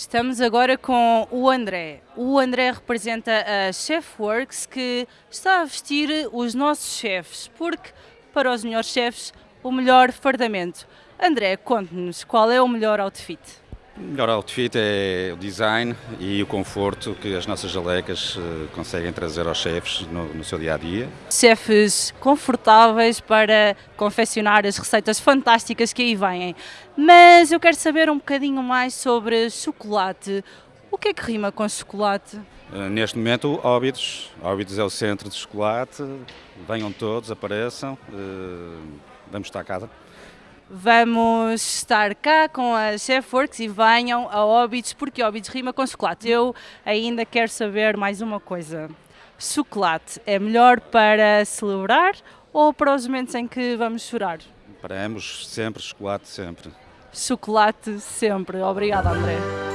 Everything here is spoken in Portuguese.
Estamos agora com o André. O André representa a Chefworks que está a vestir os nossos chefes, porque para os melhores chefes o melhor fardamento. André, conte-nos qual é o melhor outfit. O melhor outfit é o design e o conforto que as nossas jalecas uh, conseguem trazer aos chefes no, no, seu dia a dia. Chefes confortáveis para confeccionar as receitas fantásticas que aí vêm. Mas eu quero saber um bocadinho mais sobre chocolate. O que é que rima com chocolate? Uh, neste momento, Óbidos. Óbidos é o centro de chocolate. Venham todos, apareçam. Uh, vamos estar casa. Vamos estar cá com a Chefworks e venham a Óbidos, porque Óbidos rima com chocolate. Eu ainda quero saber mais uma coisa. Chocolate é melhor para celebrar ou para os momentos em que vamos chorar? Para ambos, sempre, chocolate sempre. Chocolate sempre. Obrigada, André.